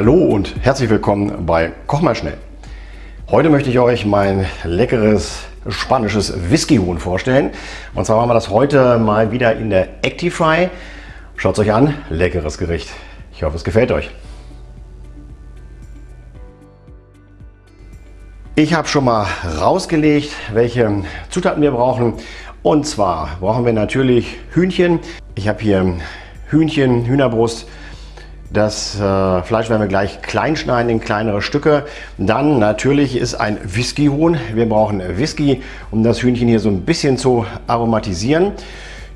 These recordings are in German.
Hallo und herzlich willkommen bei Koch mal schnell. Heute möchte ich euch mein leckeres spanisches Whisky-Huhn vorstellen. Und zwar machen wir das heute mal wieder in der Actifry. Schaut es euch an, leckeres Gericht. Ich hoffe, es gefällt euch. Ich habe schon mal rausgelegt, welche Zutaten wir brauchen. Und zwar brauchen wir natürlich Hühnchen. Ich habe hier Hühnchen, Hühnerbrust, das äh, Fleisch werden wir gleich klein schneiden in kleinere Stücke. Dann natürlich ist ein Whisky-Huhn. Wir brauchen Whisky, um das Hühnchen hier so ein bisschen zu aromatisieren.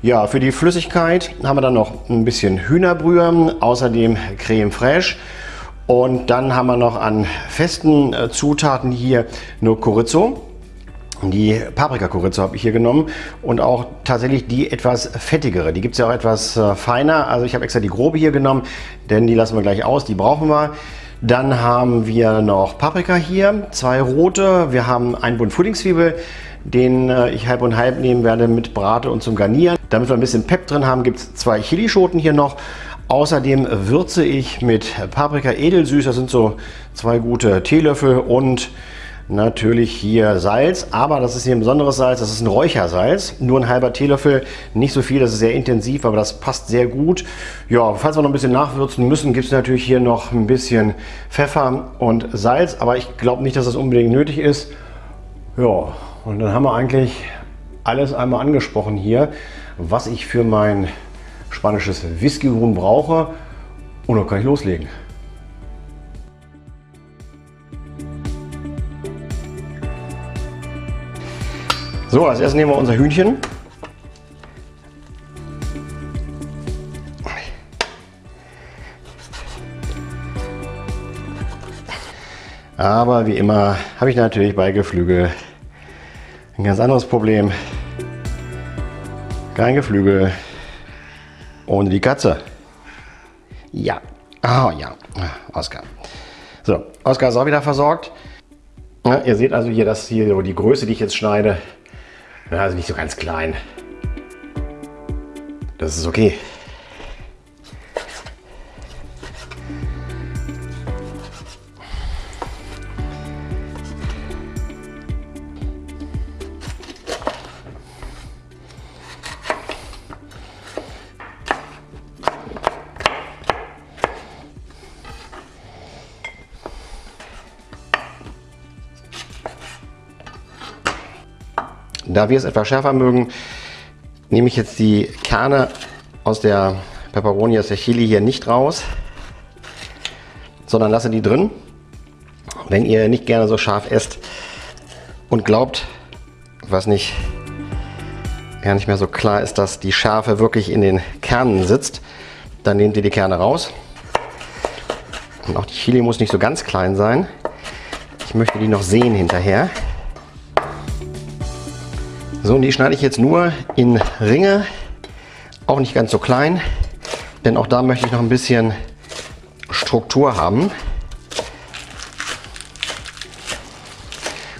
Ja, für die Flüssigkeit haben wir dann noch ein bisschen Hühnerbrühe, außerdem Creme Fraiche. Und dann haben wir noch an festen äh, Zutaten hier nur Chorizo. Die Paprika-Chorizo habe ich hier genommen und auch tatsächlich die etwas fettigere. Die gibt es ja auch etwas äh, feiner. Also ich habe extra die grobe hier genommen, denn die lassen wir gleich aus, die brauchen wir. Dann haben wir noch Paprika hier, zwei rote. Wir haben einen Bund Frühlingszwiebel, den äh, ich halb und halb nehmen werde mit Brate und zum Garnieren. Damit wir ein bisschen Pep drin haben, gibt es zwei Chilischoten hier noch. Außerdem würze ich mit Paprika edelsüß, das sind so zwei gute Teelöffel und natürlich hier Salz, aber das ist hier ein besonderes Salz, das ist ein Räuchersalz, nur ein halber Teelöffel, nicht so viel, das ist sehr intensiv, aber das passt sehr gut. Ja, falls wir noch ein bisschen nachwürzen müssen, gibt es natürlich hier noch ein bisschen Pfeffer und Salz, aber ich glaube nicht, dass das unbedingt nötig ist. Ja, und dann haben wir eigentlich alles einmal angesprochen hier, was ich für mein spanisches Whisky-Huhn brauche und dann kann ich loslegen. So, als erstes nehmen wir unser Hühnchen. Aber wie immer habe ich natürlich bei Geflügel ein ganz anderes Problem. Kein Geflügel ohne die Katze. Ja, oh ja, Oskar. So, Oskar ist auch wieder versorgt. Ja, ihr seht also hier, dass hier die Größe, die ich jetzt schneide, also nicht so ganz klein. Das ist okay. Da wir es etwas schärfer mögen, nehme ich jetzt die Kerne aus der Peperoni, aus der Chili hier nicht raus, sondern lasse die drin. Wenn ihr nicht gerne so scharf esst und glaubt, was nicht gar nicht mehr so klar ist, dass die Schärfe wirklich in den Kernen sitzt, dann nehmt ihr die Kerne raus. Und auch die Chili muss nicht so ganz klein sein. Ich möchte die noch sehen hinterher. So, und die schneide ich jetzt nur in Ringe, auch nicht ganz so klein, denn auch da möchte ich noch ein bisschen Struktur haben.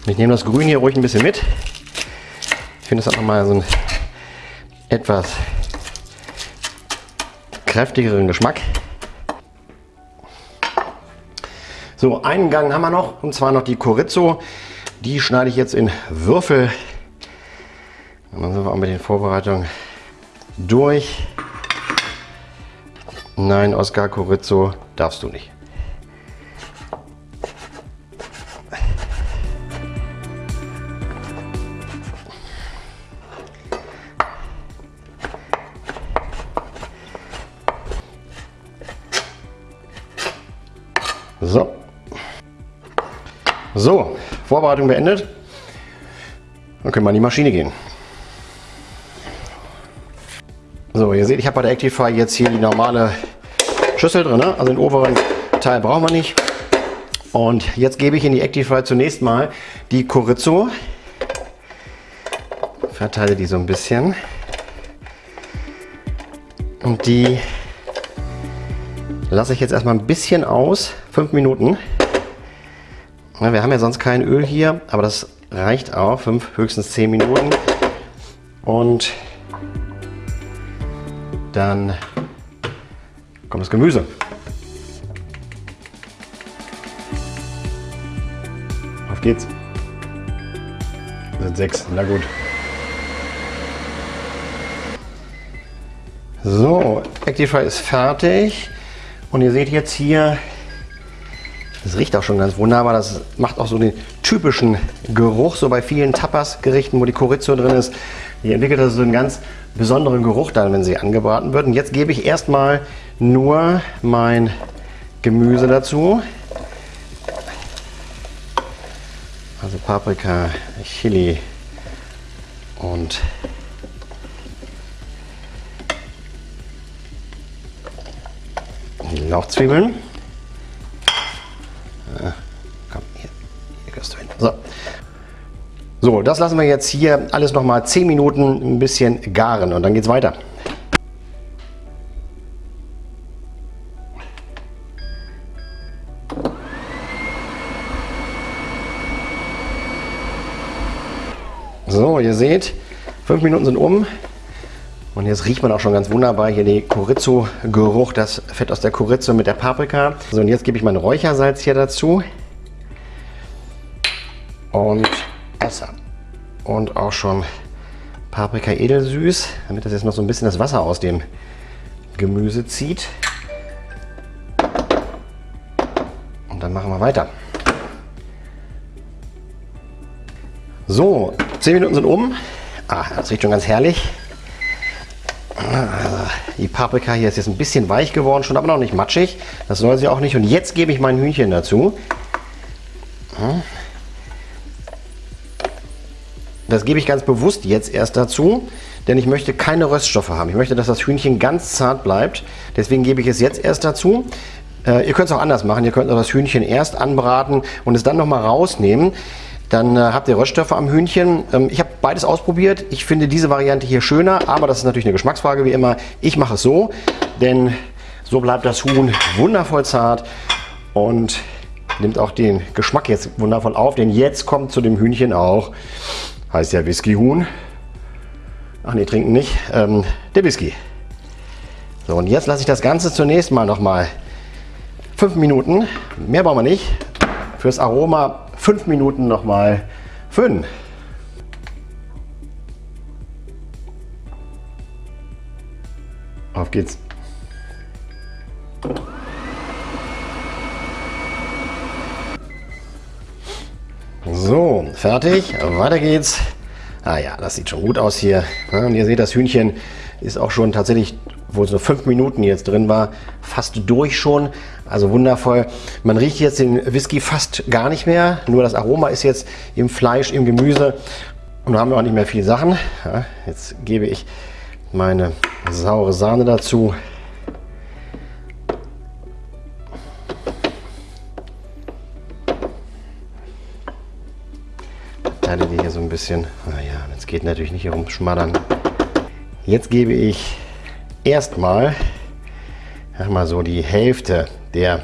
Und ich nehme das Grün hier ruhig ein bisschen mit. Ich finde, das hat nochmal so einen etwas kräftigeren Geschmack. So, einen Gang haben wir noch, und zwar noch die Chorizo. Die schneide ich jetzt in Würfel dann sind wir auch mit den Vorbereitungen durch. Nein, Oskar Corizzo, darfst du nicht. So. So, Vorbereitung beendet. Dann können wir in die Maschine gehen. So, ihr seht, ich habe bei der Actify jetzt hier die normale Schüssel drin, ne? also den oberen Teil brauchen wir nicht. Und jetzt gebe ich in die Actify zunächst mal die Chorizo. Verteile die so ein bisschen. Und die lasse ich jetzt erstmal ein bisschen aus, fünf Minuten. wir haben ja sonst kein Öl hier, aber das reicht auch, fünf, höchstens zehn Minuten. Und dann kommt das Gemüse. Auf geht's. Das sind sechs, na gut. So, Actify ist fertig. Und ihr seht jetzt hier, das riecht auch schon ganz wunderbar. Das macht auch so den typischen Geruch, so bei vielen Tapas-Gerichten, wo die Chorizo drin ist. Die entwickelt also so einen ganz besonderen Geruch dann, wenn sie angebraten wird. Und jetzt gebe ich erstmal nur mein Gemüse dazu. Also Paprika, Chili und die Lauchzwiebeln. Ah, komm, hier, hier gehst du hin. So. So, das lassen wir jetzt hier alles noch mal 10 Minuten ein bisschen garen und dann geht es weiter. So, ihr seht, fünf Minuten sind um. Und jetzt riecht man auch schon ganz wunderbar hier den Chorizo-Geruch, das Fett aus der Chorizo mit der Paprika. So, und jetzt gebe ich mein Räuchersalz hier dazu. Und Wasser. Und auch schon Paprika edelsüß, damit das jetzt noch so ein bisschen das Wasser aus dem Gemüse zieht. Und dann machen wir weiter. So, 10 Minuten sind um. Ah, das riecht schon ganz herrlich. Ah, die Paprika hier ist jetzt ein bisschen weich geworden, schon aber noch nicht matschig. Das soll sie auch nicht. Und jetzt gebe ich mein Hühnchen dazu. Das gebe ich ganz bewusst jetzt erst dazu, denn ich möchte keine Röststoffe haben. Ich möchte, dass das Hühnchen ganz zart bleibt. Deswegen gebe ich es jetzt erst dazu. Äh, ihr könnt es auch anders machen. Ihr könnt das Hühnchen erst anbraten und es dann nochmal rausnehmen. Dann äh, habt ihr Röststoffe am Hühnchen. Ähm, ich habe beides ausprobiert. Ich finde diese Variante hier schöner, aber das ist natürlich eine Geschmacksfrage wie immer. Ich mache es so, denn so bleibt das Huhn wundervoll zart und nimmt auch den Geschmack jetzt wundervoll auf, denn jetzt kommt zu dem Hühnchen auch, heißt ja Whisky-Huhn. Ach nee, trinken nicht, ähm, der Whisky. So, und jetzt lasse ich das Ganze zunächst mal noch mal fünf Minuten, mehr brauchen wir nicht, fürs Aroma fünf Minuten nochmal föhnen. Auf geht's. So, fertig. Weiter geht's. Ah ja, das sieht schon gut aus hier. Und ihr seht, das Hühnchen ist auch schon tatsächlich, wo es nur fünf Minuten jetzt drin war, fast durch schon. Also wundervoll. Man riecht jetzt den Whisky fast gar nicht mehr. Nur das Aroma ist jetzt im Fleisch, im Gemüse. Und da haben wir auch nicht mehr viel Sachen. Jetzt gebe ich meine saure Sahne dazu. Teile die hier so ein bisschen. Naja, es geht natürlich nicht herum schmattern. Jetzt gebe ich erstmal mal so die Hälfte der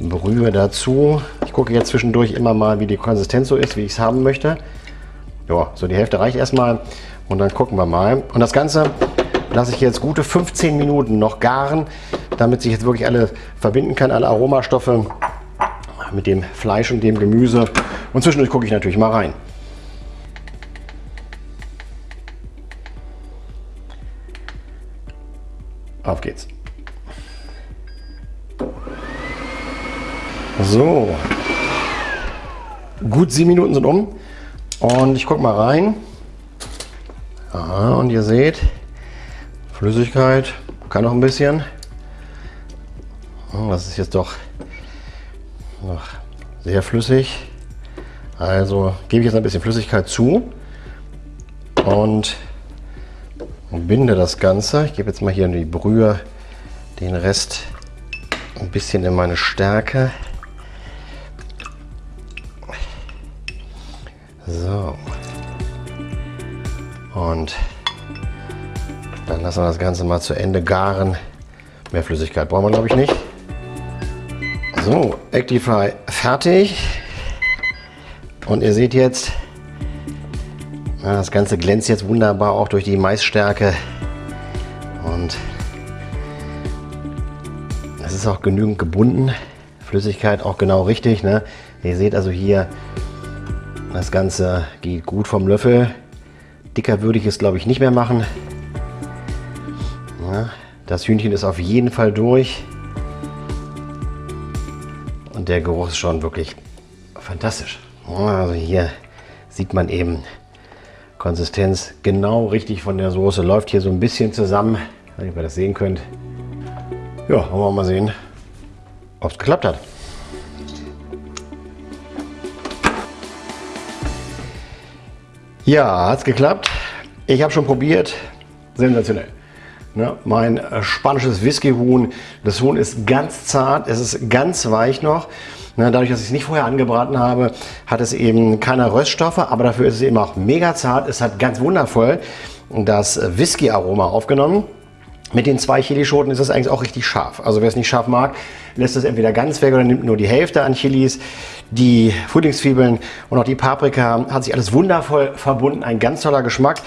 Brühe dazu. Ich gucke jetzt zwischendurch immer mal, wie die Konsistenz so ist, wie ich es haben möchte. Ja, so die Hälfte reicht erstmal und dann gucken wir mal. Und das Ganze lasse ich jetzt gute 15 Minuten noch garen, damit sich jetzt wirklich alle verbinden kann, alle Aromastoffe mit dem Fleisch und dem Gemüse. Und zwischendurch gucke ich natürlich mal rein. Auf geht's. So. Gut sieben Minuten sind um. Und ich gucke mal rein. Aha, und ihr seht, Flüssigkeit kann noch ein bisschen. Oh, das ist jetzt doch noch sehr flüssig. Also gebe ich jetzt ein bisschen Flüssigkeit zu und und binde das Ganze. Ich gebe jetzt mal hier in die Brühe den Rest ein bisschen in meine Stärke. So. Und dann lassen wir das Ganze mal zu Ende garen. Mehr Flüssigkeit brauchen wir glaube ich nicht. So, Actify fertig. Und ihr seht jetzt, das Ganze glänzt jetzt wunderbar auch durch die Maisstärke und es ist auch genügend gebunden. Flüssigkeit auch genau richtig. Ne? Ihr seht also hier Das Ganze geht gut vom Löffel. Dicker würde ich es, glaube ich, nicht mehr machen. Ja, das Hühnchen ist auf jeden Fall durch. Und der Geruch ist schon wirklich fantastisch. Also hier sieht man eben Konsistenz genau richtig von der Soße. Läuft hier so ein bisschen zusammen, wenn ihr das sehen könnt. Ja, wollen wir mal sehen, ob es geklappt hat. Ja, hat es geklappt. Ich habe schon probiert. Sensationell. Ne, mein äh, spanisches Whisky-Huhn. Das Huhn ist ganz zart, es ist ganz weich noch. Ne, dadurch, dass ich es nicht vorher angebraten habe, hat es eben keine Röststoffe, aber dafür ist es eben auch mega zart. Es hat ganz wundervoll das Whisky-Aroma aufgenommen. Mit den zwei Chilischoten ist es eigentlich auch richtig scharf. Also wer es nicht scharf mag, lässt es entweder ganz weg oder nimmt nur die Hälfte an Chilis. Die Frühlingszwiebeln und auch die Paprika hat sich alles wundervoll verbunden. Ein ganz toller Geschmack.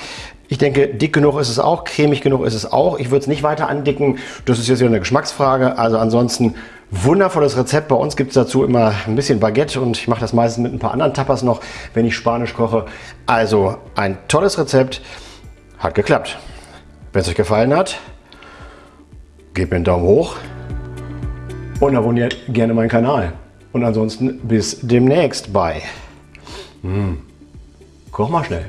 Ich denke, dick genug ist es auch, cremig genug ist es auch. Ich würde es nicht weiter andicken. Das ist jetzt wieder eine Geschmacksfrage. Also ansonsten wundervolles Rezept. Bei uns gibt es dazu immer ein bisschen Baguette und ich mache das meistens mit ein paar anderen Tapas noch, wenn ich Spanisch koche. Also ein tolles Rezept. Hat geklappt. Wenn es euch gefallen hat, gebt mir einen Daumen hoch und abonniert gerne meinen Kanal. Und ansonsten bis demnächst bei. Hm. Koch mal schnell.